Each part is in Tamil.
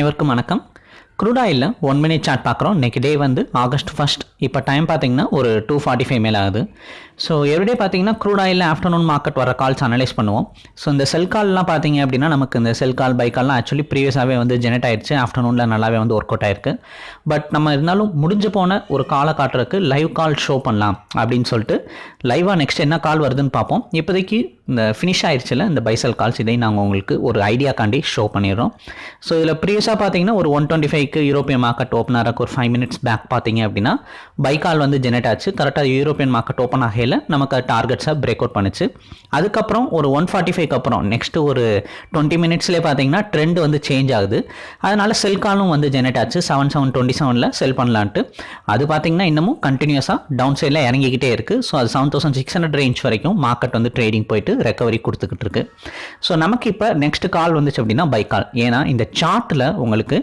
அனைவருக்கும் வணக்கம். க்ரூடாயில் ஒன் மினிட் சார்ட் பார்க்குறோம் இன்றைக்கி டே வந்து ஆகஸ்ட் ஃபஸ்ட் இப்போ டைம் பார்த்தீங்கன்னா ஒரு டூ ஃபார்ட்டி ஃபைவ் மேலே ஆகுது. ஸோ எவ்ரிடே பார்த்தீங்கன்னா க்ரூட் ஆஃப்டர்நூன் மார்க்கெட் வர கால்ஸ் அனலைஸ் பண்ணுவோம். ஸோ இந்த செல் கால்லாம் பார்த்தீங்க அப்படின்னா நமக்கு இந்த செல் கால் பை கால்லாம் ஆக்சுவலி ப்ரீவியஸாகவே வந்து ஜெனரேட் ஆயிடுச்சு ஆஃப்டர்நூனில் நல்லாவே வந்து ஒர்க் அவுட் ஆயிருக்கு. பட் நம்ம இருந்தாலும் முடிஞ்சு போன ஒரு காலை காட்டுறதுக்கு லைவ் கால் ஷோ பண்ணலாம் அப்படின்னு சொல்லிட்டு லைவாக நெக்ஸ்ட் என்ன கால் வருதுன்னு பார்ப்போம். இப்போதைக்கு இந்த ஃபினிஷ் ஆயிடுச்சுல இந்த பைசல் கால்ஸ் இதையும் நாங்கள் உங்களுக்கு ஒரு ஐடியாக்காண்டி ஷோ பண்ணிடுறோம். ஸோ இதில் ப்ரீவியஸாக பார்த்தீங்கன்னா ஒரு ஒன் டுவெண்ட்டி ஃபைவ்க்கு யூரோப்பியன் மார்க்கெட் ஓப்பன் ஆகிறக்கு ஒரு ஃபைவ் மினிட்ஸ் பேக் பார்த்தீங்க அப்படின்னா பை கால் வந்து ஜெனரேட் ஆச்சு. கரெக்டாக யூரோப்பியன் மார்க்கெட் ஓப்பன் ஆகையில் நமக்கு டார்கெட்ஸை பிரேக் அவுட் பண்ணுச்சு. அதுக்கப்புறம் ஒரு ஒன் ஃபார்ட்டி ஃபைவ்க்கு அப்புறம் நெக்ஸ்ட்டு ஒரு டுவெண்ட்டி மினிட்ஸ்லேயே பார்த்தீங்கன்னா ட்ரெண்ட் வந்து சேஞ்ச் ஆகுது. அதனால் செல் காலும் வந்து ஜெனரேட் ஆச்சு. செவன் செவன் டுவெண்ட்டி செவனில் செல் பண்ணலான்ட்டு. அது பார்த்தீங்கன்னா இன்னமும் கண்டினியூஸாக டவுன் சைடில் இறங்கிக்கிட்டே இருக்குது ஸோ அது seven thousand six hundred range வரைக்கும் மார்க்கெட் வந்து ட்ரேடிங் போயிட்டு ரெக்கவரி கொடுத்துக்கிட்டு இருக்கு. ஸோ நமக்கு இப்போ நெக்ஸ்ட் கால் வந்துச்சு அப்படின்னா பை கால் ஏன்னா இந்த சார்ட்டில் உங்களுக்கு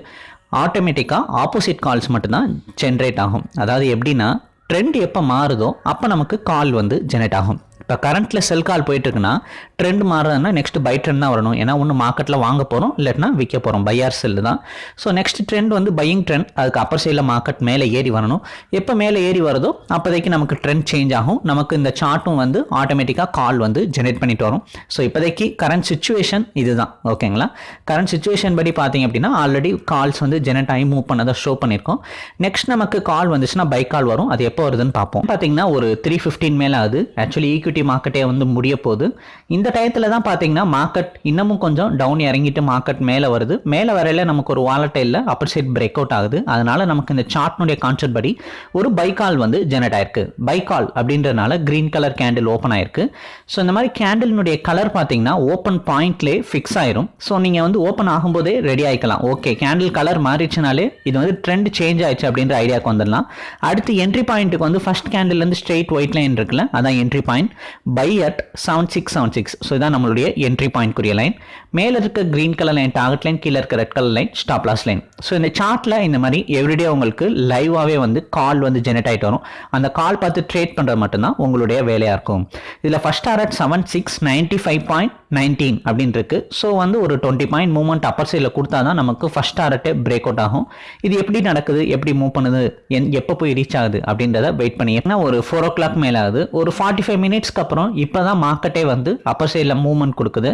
ஆட்டோமேட்டிக்காக ஆப்போசிட் கால்ஸ் மட்டும்தான் ஜென்ரேட் ஆகும். அதாவது எப்படின்னா ட்ரெண்ட் எப்போ மாறுதோ அப்போ நமக்கு கால் வந்து ஜெனரேட் ஆகும். இப்போ கரண்ட்டில் செல் கால் போயிட்டுருக்குன்னா ட்ரெண்ட் மாறுறதுன்னா நெக்ஸ்ட் பை ட்ரெண்ட் தான் வரணும். ஏன்னா ஒன்று மார்க்கெட்டில் வாங்க போகிறோம் இல்லைன்னா விற்க போகிறோம் பையார் செல்லு தான். ஸோ நெக்ஸ்ட் ட்ரெண்ட் வந்து பையிங் ட்ரெண்ட் அதுக்கு அப்பர் சைடில் மார்க்கெட் மேலே ஏறி வரணும். எப்போ மேலே ஏறி வருதோ அப்போதைக்கு நமக்கு ட்ரெண்ட் சேஞ்ச் ஆகும். நமக்கு இந்த சார்ட்டும் வந்து ஆட்டோமேட்டிக்காக கால் வந்து ஜெனரேட் பண்ணிட்டு வரும். ஸோ இப்போதைக்கு கரண்ட் சுச்சுவேஷன் இதுதான். ஓகேங்களா கரண்ட் சுச்சுவேஷன் படி பார்த்தீங்க அப்படின்னா ஆல்ரெடி கால்ஸ் வந்து ஜெனரேட் ஆகி மூவ் பண்ணதை ஷோ பண்ணியிருக்கோம். நெக்ஸ்ட் நமக்கு கால் வந்துச்சுன்னா பை கால் வரும். அது எப்போ வருதுன்னு பார்ப்போம். பார்த்தீங்கன்னா ஒரு த்ரீ ஃபிஃப்டீன் மேலே ஆகுது. ஆக்சுவலி ஈக்விட்டி மார்க்கெட்டே வந்து முடிய போகுது. இந்த டயத்தில் தான் பார்த்தீங்கன்னா மார்க்கெட் இன்னமும் கொஞ்சம் டவுன் இறங்கிட்டு மார்க்கெட் மேலே வருது. மேலே வரையில நமக்கு ஒரு வாலட்டையில் அப்பர் சைட் பிரேக் அவுட் ஆகுது. அதனால நமக்கு இந்த சார்ட்னுடைய கான்செப்ட் படி ஒரு பை கால் வந்து ஜெனரேட் ஆயிருக்கு. பை கால் அப்படின்றனால கிரீன் கலர் கேண்டில் ஓப்பன் ஆயிருக்கு. ஸோ இந்த மாதிரி கேண்டிலினுடைய கலர் பார்த்தீங்கன்னா ஓப்பன் பாயிண்ட்லேயே ஃபிக்ஸ் ஆயிரும். ஸோ நீங்கள் வந்து ஓப்பன் ஆகும்போதே ரெடி ஆகிக்கலாம் ஓகே கேண்டில் கலர் மாறிச்சுனாலே இது வந்து ட்ரெண்ட் சேஞ்ச் ஆயிடுச்சு அப்படின்ற ஐடியாவுக்கு வந்துடலாம். அடுத்து என்ட்ரி பாயிண்ட்டுக்கு வந்து ஃபர்ஸ்ட் கேண்டில்லேருந்து ஸ்ட்ரெயிட் ஒயிட் லைன் இருக்குல்ல அதான் entry point buy at seven six seven six so இதான் நம்மளுடைய என்ட்ரி பாயிண்ட்க்குரிய லைன் மேலே இருக்க green colour line target line கீழே இருக்க red colour line stop loss line so இந்த சார்ட்டில் இந்த மாதிரி எவ்ரிடே உங்களுக்கு லைவாகவே வந்து கால் வந்து ஜெனரேட் ஆகிட்டு வரும். அந்த கால் பார்த்து ட்ரேட் பண்ணுறது மட்டும்தான் உங்களுடைய வேலையாக இருக்கும். இதில் first target seven six ninety five point nineteen அப்படின்னு ஸோ வந்து ஒரு டுவெண்ட்டி பாயிண்ட் மூவ்மெண்ட் அப்பர் சைடில் கொடுத்தா தான் நமக்கு ஃபஸ்ட் டாரட்டே பிரேக் அவுட் ஆகும். இது எப்படி நடக்குது? எப்படி மூவ் பண்ணுது? என் எப்போ போய் ரீச் ஆகுது? அப்படின்றத வெயிட் பண்ணி. ஏன்னா ஒரு ஃபோர் ஓ கிளாக் மேலே ஆகுது ஒரு ஃபார்ட்டி ஃபைவ் மினிட்ஸ்க்கு அப்புறம் இப்போ தான் மார்க்கெட்டே வந்து அப்பர் சைடில் மூவ்மெண்ட் கொடுக்குது.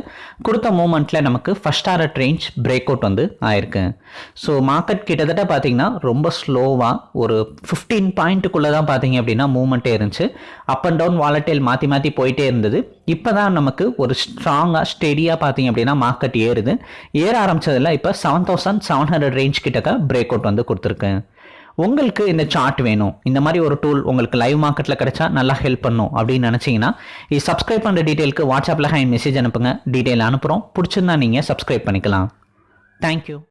கொடுத்த மூவ்மெண்ட்டில் நமக்கு first target range break out வந்து ஆயிருக்கு. ஸோ மார்க்கெட் கிட்டத்தட்ட பார்த்தீங்கன்னா ரொம்ப ஸ்லோவாக ஒரு ஃபிஃப்டீன் பாயிண்ட்டுக்குள்ளே தான் பார்த்தீங்க அப்படின்னா மூவ்மெண்ட்டே இருந்துச்சு. அப் அண்ட் டவுன் வாலட்டைல் மாற்றி மாற்றி போயிட்டே இருந்தது. இப்போ தான் நமக்கு ஒரு ஸ்ட்ராங் ஸ்ட்ராங்காக ஸ்டெடியாக பார்த்தீங்க அப்படின்னா மார்க்கெட் ஏறுது. ஏற ஆரம்பித்ததில் இப்போ seven thousand seven hundred range கிட்டக்க பிரேக் அவுட் வந்து கொடுத்துருக்கு. உங்களுக்கு இந்த சார்ட் வேணும். இந்த மாதிரி ஒரு டூல் உங்களுக்கு லைவ் மார்க்கெட்டில் கிடைச்சா நல்லா ஹெல்ப் பண்ணும் அப்படின்னு நினச்சிங்கன்னா இது சப்ஸ்கிரைப் பண்ணுற டீட்டெயிலுக்கு வாட்ஸ்அப்பில் ஹை மெசேஜ் அனுப்புங்க. டீட்டெயில் அனுப்புகிறோம் பிடிச்சிருந்தா நீங்கள் சப்ஸ்கிரைப் பண்ணிக்கலாம். தேங்க்யூ